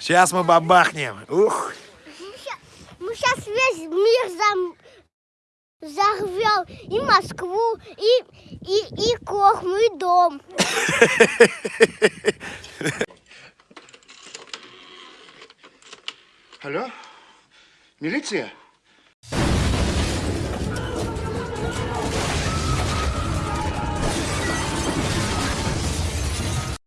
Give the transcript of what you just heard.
Сейчас мы бабахнем. Ух. Мы сейчас весь мир зам... взорвем. И Москву, и, и, и Кохму, и дом. Алло? Милиция?